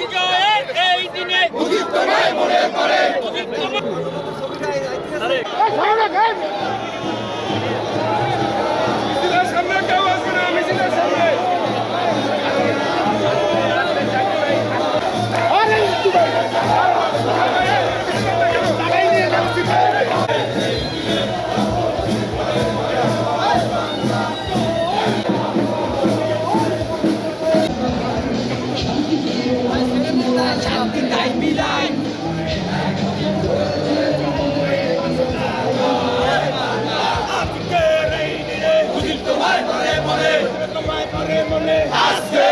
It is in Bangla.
বিজয়ের এই দিনে উদিত মনে করে মনে। আজকে